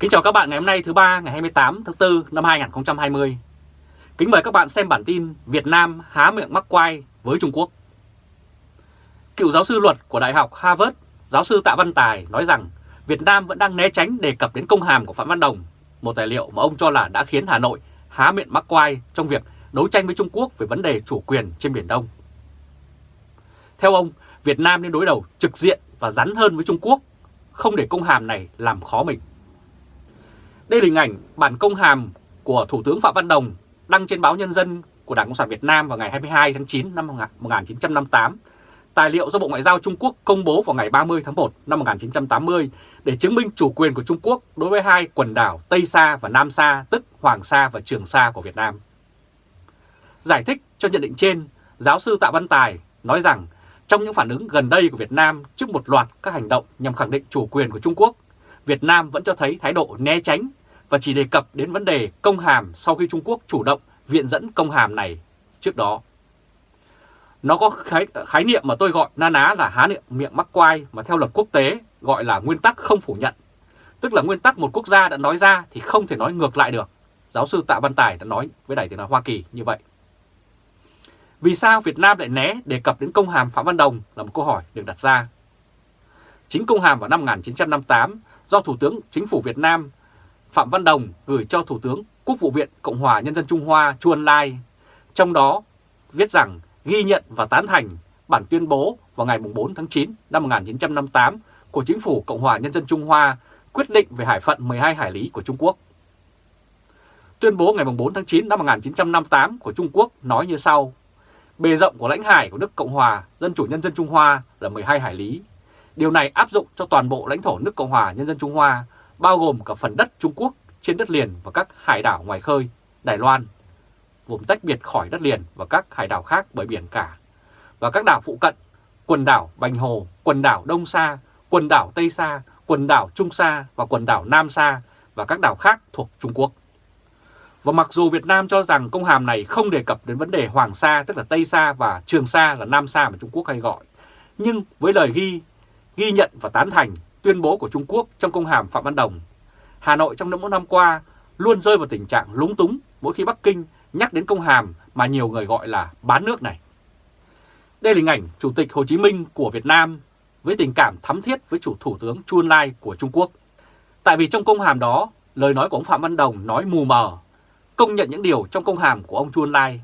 Kính chào các bạn ngày hôm nay thứ ba ngày 28 tháng 4 năm 2020. Kính mời các bạn xem bản tin Việt Nam há miệng mắc quai với Trung Quốc. Cựu giáo sư luật của Đại học Harvard, giáo sư Tạ Văn Tài nói rằng Việt Nam vẫn đang né tránh đề cập đến công hàm của Phạm Văn Đồng, một tài liệu mà ông cho là đã khiến Hà Nội há miệng mắc quai trong việc đấu tranh với Trung Quốc về vấn đề chủ quyền trên Biển Đông. Theo ông, Việt Nam nên đối đầu trực diện và rắn hơn với Trung Quốc, không để công hàm này làm khó mình. Đây là hình ảnh bản công hàm của Thủ tướng Phạm Văn Đồng đăng trên báo Nhân dân của Đảng Cộng sản Việt Nam vào ngày 22 tháng 9 năm 1958. Tài liệu do Bộ Ngoại giao Trung Quốc công bố vào ngày 30 tháng 1 năm 1980 để chứng minh chủ quyền của Trung Quốc đối với hai quần đảo Tây Sa và Nam Sa, tức Hoàng Sa và Trường Sa của Việt Nam. Giải thích cho nhận định trên, giáo sư Tạ Văn Tài nói rằng trong những phản ứng gần đây của Việt Nam trước một loạt các hành động nhằm khẳng định chủ quyền của Trung Quốc, Việt Nam vẫn cho thấy thái độ né tránh và chỉ đề cập đến vấn đề công hàm sau khi Trung Quốc chủ động viện dẫn công hàm này trước đó. Nó có khái, khái niệm mà tôi gọi na ná là há miệng, miệng mắc quai mà theo luật quốc tế gọi là nguyên tắc không phủ nhận. Tức là nguyên tắc một quốc gia đã nói ra thì không thể nói ngược lại được. Giáo sư Tạ Văn Tài đã nói với Đài tiếng nói Hoa Kỳ như vậy. Vì sao Việt Nam lại né đề cập đến công hàm Phạm Văn Đồng là một câu hỏi được đặt ra. Chính công hàm vào năm 1958 do Thủ tướng Chính phủ Việt Nam Phạm Văn Đồng gửi cho Thủ tướng Quốc vụ viện Cộng hòa Nhân dân Trung Hoa Chu Ân Lai. Trong đó viết rằng ghi nhận và tán thành bản tuyên bố vào ngày 4 tháng 9 năm 1958 của Chính phủ Cộng hòa Nhân dân Trung Hoa quyết định về hải phận 12 hải lý của Trung Quốc. Tuyên bố ngày 4 tháng 9 năm 1958 của Trung Quốc nói như sau. Bề rộng của lãnh hải của nước Cộng hòa Dân chủ Nhân dân Trung Hoa là 12 hải lý. Điều này áp dụng cho toàn bộ lãnh thổ nước Cộng hòa Nhân dân Trung Hoa, bao gồm cả phần đất Trung Quốc trên đất liền và các hải đảo ngoài khơi, Đài Loan, vùng tách biệt khỏi đất liền và các hải đảo khác bởi biển cả, và các đảo phụ cận, quần đảo Bành Hồ, quần đảo Đông Sa, quần đảo Tây Sa, quần đảo Trung Sa và quần đảo Nam Sa và các đảo khác thuộc Trung Quốc. Và mặc dù Việt Nam cho rằng công hàm này không đề cập đến vấn đề Hoàng Sa tức là Tây Sa và Trường Sa là Nam Sa mà Trung Quốc hay gọi, nhưng với lời ghi ghi nhận và tán thành tuyên bố của Trung Quốc trong công hàm Phạm Văn Đồng, Hà Nội trong những năm qua luôn rơi vào tình trạng lúng túng mỗi khi Bắc Kinh nhắc đến công hàm mà nhiều người gọi là bán nước này. Đây là hình ảnh Chủ tịch Hồ Chí Minh của Việt Nam với tình cảm thắm thiết với chủ Thủ tướng Chu Ân Lai của Trung Quốc. Tại vì trong công hàm đó, lời nói của ông Phạm Văn Đồng nói mù mờ, công nhận những điều trong công hàm của ông Chu Ân Lai.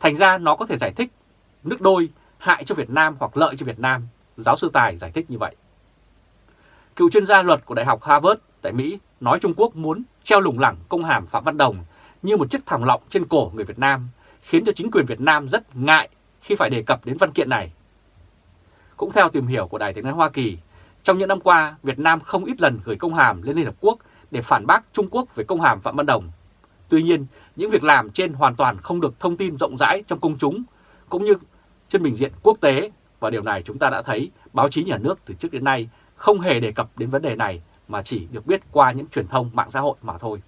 Thành ra nó có thể giải thích nước đôi hại cho Việt Nam hoặc lợi cho Việt Nam, giáo sư Tài giải thích như vậy. Cựu chuyên gia luật của Đại học Harvard tại Mỹ nói Trung Quốc muốn treo lủng lẳng công hàm Phạm Văn Đồng như một chiếc thòng lọng trên cổ người Việt Nam, khiến cho chính quyền Việt Nam rất ngại khi phải đề cập đến văn kiện này. Cũng theo tìm hiểu của Đài tiếng nói Hoa Kỳ, trong những năm qua, Việt Nam không ít lần gửi công hàm lên Liên Hợp Quốc để phản bác Trung Quốc về công hàm Phạm Văn Đồng. Tuy nhiên, những việc làm trên hoàn toàn không được thông tin rộng rãi trong công chúng, cũng như trên bình diện quốc tế, và điều này chúng ta đã thấy báo chí nhà nước từ trước đến nay không hề đề cập đến vấn đề này mà chỉ được biết qua những truyền thông mạng xã hội mà thôi.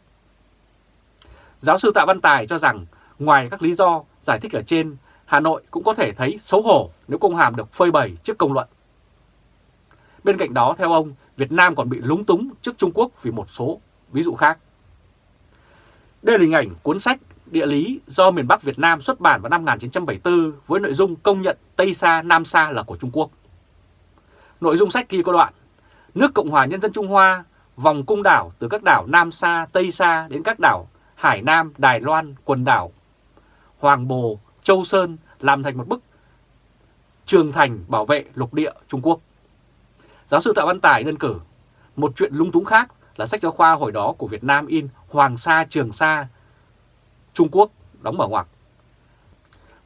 Giáo sư Tạ Văn Tài cho rằng ngoài các lý do giải thích ở trên, Hà Nội cũng có thể thấy xấu hổ nếu công hàm được phơi bày trước công luận. Bên cạnh đó, theo ông, Việt Nam còn bị lúng túng trước Trung Quốc vì một số ví dụ khác. Đây là hình ảnh cuốn sách Địa lý do miền Bắc Việt Nam xuất bản vào năm 1974 với nội dung công nhận Tây Sa, Nam Sa là của Trung Quốc. Nội dung sách ghi có đoạn Nước Cộng hòa Nhân dân Trung Hoa vòng cung đảo từ các đảo Nam Sa, Tây Sa đến các đảo Hải Nam, Đài Loan, quần đảo Hoàng Bồ, Châu Sơn làm thành một bức trường thành bảo vệ lục địa Trung Quốc. Giáo sư Tạ Văn Tài đơn cử, một chuyện lung túng khác là sách giáo khoa hồi đó của Việt Nam in Hoàng Sa Trường Sa, Trung Quốc đóng mở ngoặc.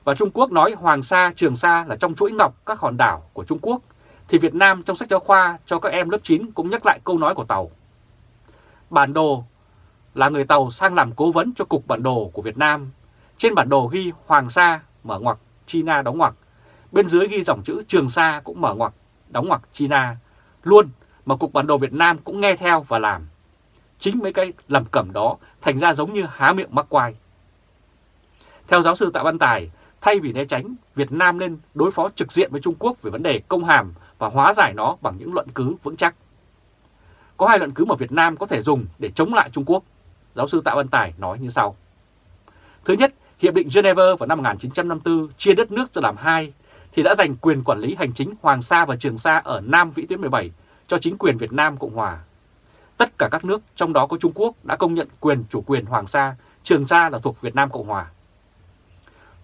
Và Trung Quốc nói Hoàng Sa Trường Sa là trong chuỗi ngọc các hòn đảo của Trung Quốc thì Việt Nam trong sách giáo khoa cho các em lớp 9 cũng nhắc lại câu nói của Tàu. Bản đồ là người Tàu sang làm cố vấn cho Cục Bản đồ của Việt Nam. Trên bản đồ ghi Hoàng Sa, mở ngoặc, China đóng ngoặc. Bên dưới ghi dòng chữ Trường Sa cũng mở ngoặc, đóng ngoặc China. Luôn mà Cục Bản đồ Việt Nam cũng nghe theo và làm. Chính mấy cái lầm cẩm đó thành ra giống như há miệng mắc quai. Theo giáo sư Tạ Văn Tài, thay vì né tránh, Việt Nam nên đối phó trực diện với Trung Quốc về vấn đề công hàm và hóa giải nó bằng những luận cứ vững chắc. có hai luận cứ mà Việt Nam có thể dùng để chống lại Trung Quốc. Giáo sư Tạ Văn Tài nói như sau. Thứ nhất, Hiệp định Geneva vào năm 1954 chia đất nước ra làm hai thì đã dành quyền quản lý hành chính Hoàng Sa và Trường Sa ở Nam Vĩ tuyến 17 cho chính quyền Việt Nam Cộng Hòa. Tất cả các nước, trong đó có Trung Quốc, đã công nhận quyền chủ quyền Hoàng Sa, Trường Sa là thuộc Việt Nam Cộng Hòa.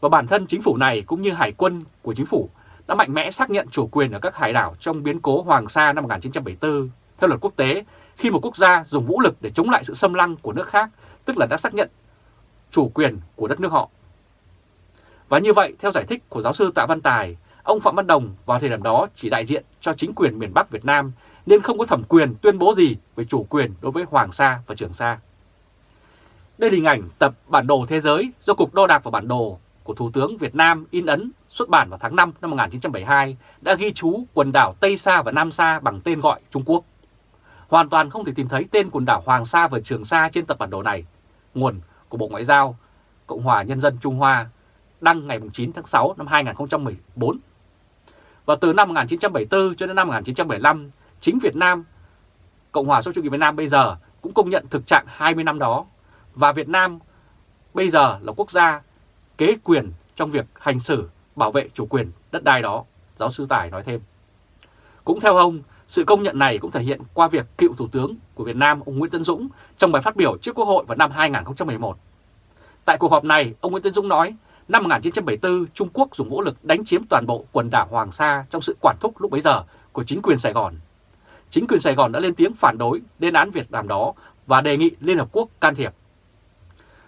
Và bản thân chính phủ này cũng như hải quân của chính phủ đã mạnh mẽ xác nhận chủ quyền ở các hải đảo trong biến cố Hoàng Sa năm 1974 theo luật quốc tế khi một quốc gia dùng vũ lực để chống lại sự xâm lăng của nước khác, tức là đã xác nhận chủ quyền của đất nước họ. Và như vậy, theo giải thích của giáo sư Tạ Văn Tài, ông Phạm Văn Đồng vào thời điểm đó chỉ đại diện cho chính quyền miền Bắc Việt Nam nên không có thẩm quyền tuyên bố gì về chủ quyền đối với Hoàng Sa và Trường Sa. Đây là hình ảnh tập bản đồ thế giới do Cục Đo đạc và Bản đồ của Thủ tướng Việt Nam in ấn xuất bản vào tháng 5 năm 1972 đã ghi chú quần đảo Tây Sa và Nam Sa bằng tên gọi Trung Quốc. Hoàn toàn không thể tìm thấy tên quần đảo Hoàng Sa và Trường Sa trên tập bản đồ này. Nguồn của Bộ Ngoại giao Cộng hòa Nhân dân Trung Hoa đăng ngày 9 tháng 6 năm 2014. Và từ năm 1974 cho đến năm 1975, chính Việt Nam, Cộng hòa xã chủ nghĩa Việt Nam bây giờ cũng công nhận thực trạng 20 năm đó. Và Việt Nam bây giờ là quốc gia kế quyền trong việc hành xử bảo vệ chủ quyền đất đai đó, giáo sư Tài nói thêm. Cũng theo ông, sự công nhận này cũng thể hiện qua việc cựu Thủ tướng của Việt Nam ông Nguyễn Tấn Dũng trong bài phát biểu trước Quốc hội vào năm 2011. Tại cuộc họp này, ông Nguyễn Tấn Dũng nói năm 1974 Trung Quốc dùng vũ lực đánh chiếm toàn bộ quần đảo Hoàng Sa trong sự quản thúc lúc bấy giờ của chính quyền Sài Gòn. Chính quyền Sài Gòn đã lên tiếng phản đối lên án Việt Nam đó và đề nghị Liên Hợp Quốc can thiệp.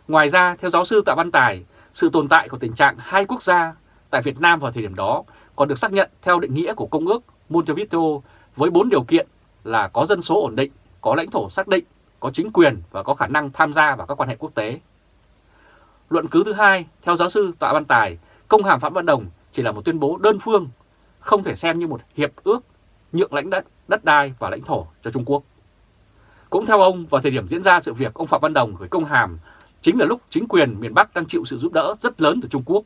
Ngoài ra, theo giáo sư Tạ Văn Tài, sự tồn tại của tình trạng hai quốc gia tại Việt Nam vào thời điểm đó còn được xác nhận theo định nghĩa của Công ước Montevideo với bốn điều kiện là có dân số ổn định, có lãnh thổ xác định, có chính quyền và có khả năng tham gia vào các quan hệ quốc tế. Luận cứ thứ hai, theo giáo sư Tạ Văn Tài, công hàm Phạm Văn Đồng chỉ là một tuyên bố đơn phương, không thể xem như một hiệp ước nhượng lãnh đất, đất đai và lãnh thổ cho Trung Quốc. Cũng theo ông, vào thời điểm diễn ra sự việc ông Phạm Văn Đồng gửi công hàm chính là lúc chính quyền miền Bắc đang chịu sự giúp đỡ rất lớn từ Trung Quốc,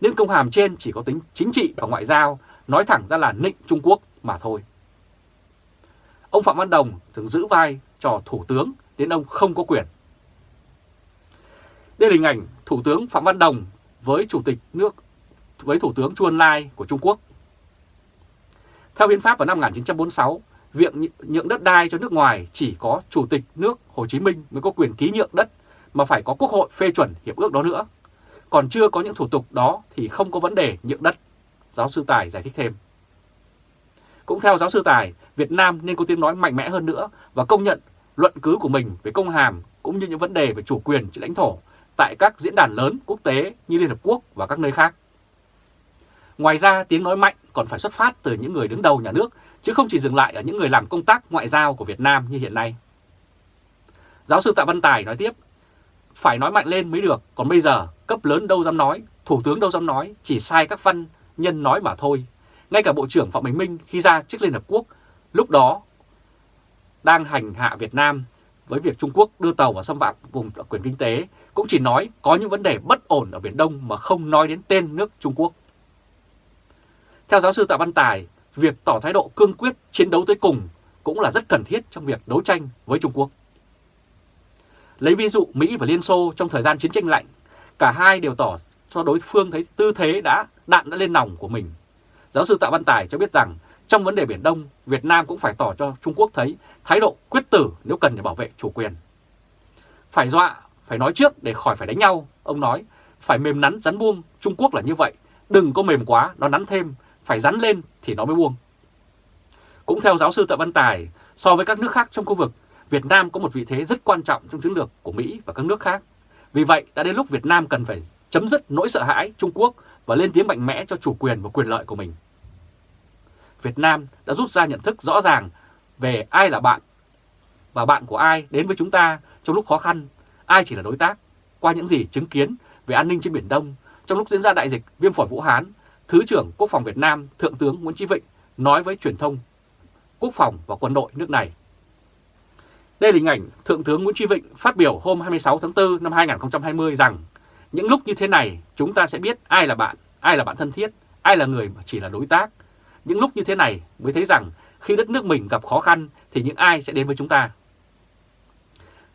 nên công hàm trên chỉ có tính chính trị và ngoại giao, nói thẳng ra là nịnh Trung Quốc mà thôi. Ông Phạm Văn Đồng thường giữ vai trò thủ tướng đến ông không có quyền. Đây là hình ảnh Thủ tướng Phạm Văn Đồng với Chủ tịch nước với Thủ tướng Chu Ân Lai của Trung Quốc. Theo hiến pháp vào năm 1946, việc nhượng đất đai cho nước ngoài chỉ có Chủ tịch nước Hồ Chí Minh mới có quyền ký nhượng đất mà phải có Quốc hội phê chuẩn hiệp ước đó nữa. Còn chưa có những thủ tục đó thì không có vấn đề nhượng đất, giáo sư Tài giải thích thêm. Cũng theo giáo sư Tài, Việt Nam nên có tiếng nói mạnh mẽ hơn nữa và công nhận luận cứ của mình về công hàm cũng như những vấn đề về chủ quyền trên lãnh thổ tại các diễn đàn lớn quốc tế như Liên Hợp Quốc và các nơi khác. Ngoài ra, tiếng nói mạnh còn phải xuất phát từ những người đứng đầu nhà nước, chứ không chỉ dừng lại ở những người làm công tác ngoại giao của Việt Nam như hiện nay. Giáo sư Tạ Văn Tài nói tiếp, phải nói mạnh lên mới được, còn bây giờ cấp lớn đâu dám nói, thủ tướng đâu dám nói, chỉ sai các văn nhân nói mà thôi. Ngay cả Bộ trưởng Phạm Bình Minh khi ra trước Liên Hợp Quốc, lúc đó đang hành hạ Việt Nam với việc Trung Quốc đưa tàu vào xâm phạm vùng quyền kinh tế, cũng chỉ nói có những vấn đề bất ổn ở Biển Đông mà không nói đến tên nước Trung Quốc. Theo giáo sư Tạ Văn Tài, việc tỏ thái độ cương quyết chiến đấu tới cùng cũng là rất cần thiết trong việc đấu tranh với Trung Quốc. Lấy ví dụ Mỹ và Liên Xô trong thời gian chiến tranh lạnh, cả hai đều tỏ cho đối phương thấy tư thế đã đạn đã lên nòng của mình. Giáo sư Tạ Văn Tài cho biết rằng trong vấn đề Biển Đông, Việt Nam cũng phải tỏ cho Trung Quốc thấy thái độ quyết tử nếu cần để bảo vệ chủ quyền. Phải dọa, phải nói trước để khỏi phải đánh nhau, ông nói, phải mềm nắn rắn buông, Trung Quốc là như vậy, đừng có mềm quá, nó nắn thêm, phải rắn lên thì nó mới buông. Cũng theo giáo sư Tạ Văn Tài, so với các nước khác trong khu vực, Việt Nam có một vị thế rất quan trọng trong chiến lược của Mỹ và các nước khác. Vì vậy, đã đến lúc Việt Nam cần phải chấm dứt nỗi sợ hãi Trung Quốc và lên tiếng mạnh mẽ cho chủ quyền và quyền lợi của mình. Việt Nam đã rút ra nhận thức rõ ràng về ai là bạn và bạn của ai đến với chúng ta trong lúc khó khăn, ai chỉ là đối tác. Qua những gì chứng kiến về an ninh trên Biển Đông, trong lúc diễn ra đại dịch viêm phổi Vũ Hán, Thứ trưởng Quốc phòng Việt Nam Thượng tướng Nguyễn Chí Vịnh nói với truyền thông quốc phòng và quân đội nước này. Đây là hình ảnh Thượng tướng Nguyễn tri Vịnh phát biểu hôm 26 tháng 4 năm 2020 rằng những lúc như thế này chúng ta sẽ biết ai là bạn, ai là bạn thân thiết, ai là người mà chỉ là đối tác. Những lúc như thế này mới thấy rằng khi đất nước mình gặp khó khăn thì những ai sẽ đến với chúng ta?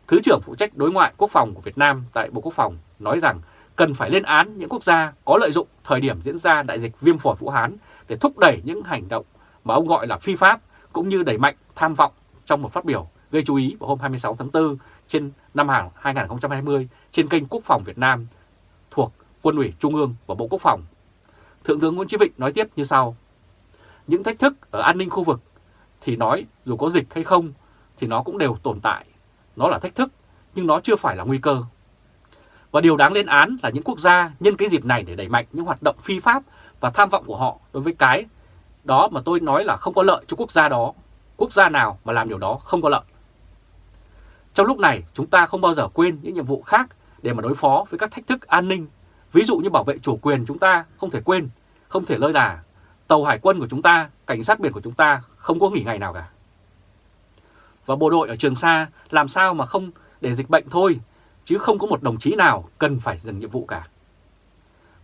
Thứ trưởng phụ trách đối ngoại quốc phòng của Việt Nam tại Bộ Quốc phòng nói rằng cần phải lên án những quốc gia có lợi dụng thời điểm diễn ra đại dịch viêm phổi Vũ Hán để thúc đẩy những hành động mà ông gọi là phi pháp cũng như đẩy mạnh tham vọng trong một phát biểu gây chú ý vào hôm 26 tháng 4 trên năm hàng 2020 trên kênh Quốc phòng Việt Nam thuộc Quân ủy Trung ương và Bộ Quốc phòng. Thượng tướng Nguyễn Chí Vịnh nói tiếp như sau. Những thách thức ở an ninh khu vực thì nói dù có dịch hay không thì nó cũng đều tồn tại. Nó là thách thức, nhưng nó chưa phải là nguy cơ. Và điều đáng lên án là những quốc gia nhân cái dịp này để đẩy mạnh những hoạt động phi pháp và tham vọng của họ đối với cái đó mà tôi nói là không có lợi cho quốc gia đó. Quốc gia nào mà làm điều đó không có lợi. Trong lúc này, chúng ta không bao giờ quên những nhiệm vụ khác để mà đối phó với các thách thức an ninh. Ví dụ như bảo vệ chủ quyền chúng ta không thể quên, không thể lơi là tàu hải quân của chúng ta, cảnh sát biển của chúng ta không có nghỉ ngày nào cả. Và bộ đội ở Trường Sa làm sao mà không để dịch bệnh thôi, chứ không có một đồng chí nào cần phải dừng nhiệm vụ cả.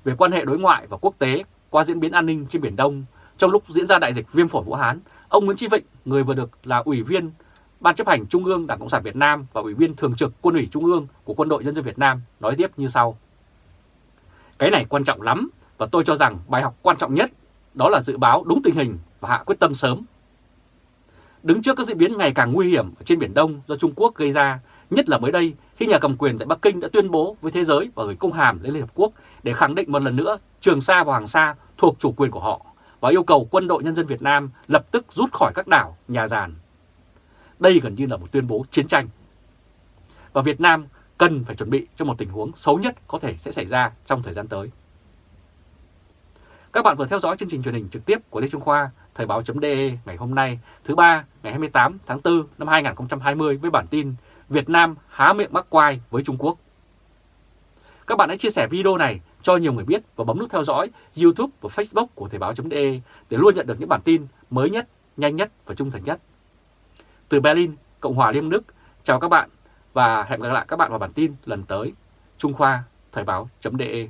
Về quan hệ đối ngoại và quốc tế qua diễn biến an ninh trên Biển Đông, trong lúc diễn ra đại dịch viêm phổi Vũ Hán, ông Nguyễn Chí Vịnh, người vừa được là ủy viên Ban chấp hành Trung ương Đảng Cộng sản Việt Nam và Ủy viên Thường trực Quân ủy Trung ương của Quân đội Nhân dân Việt Nam nói tiếp như sau. Cái này quan trọng lắm và tôi cho rằng bài học quan trọng nhất đó là dự báo đúng tình hình và hạ quyết tâm sớm. Đứng trước các diễn biến ngày càng nguy hiểm ở trên Biển Đông do Trung Quốc gây ra, nhất là mới đây khi nhà cầm quyền tại Bắc Kinh đã tuyên bố với thế giới và gửi công hàm lên Liên Hợp Quốc để khẳng định một lần nữa Trường Sa và Hoàng Sa thuộc chủ quyền của họ và yêu cầu quân đội nhân dân Việt Nam lập tức rút khỏi các đảo, nhà giàn đây gần như là một tuyên bố chiến tranh. Và Việt Nam cần phải chuẩn bị cho một tình huống xấu nhất có thể sẽ xảy ra trong thời gian tới. Các bạn vừa theo dõi chương trình truyền hình trực tiếp của Lê Trung Khoa, Thời báo.de ngày hôm nay, thứ ba ngày 28 tháng 4 năm 2020 với bản tin Việt Nam há miệng mắc quai với Trung Quốc. Các bạn hãy chia sẻ video này cho nhiều người biết và bấm nút theo dõi YouTube và Facebook của Thời báo.de để luôn nhận được những bản tin mới nhất, nhanh nhất và trung thành nhất từ Berlin, Cộng hòa Liên Đức, chào các bạn và hẹn gặp lại các bạn vào bản tin lần tới. Trung Khoa, Thời báo.de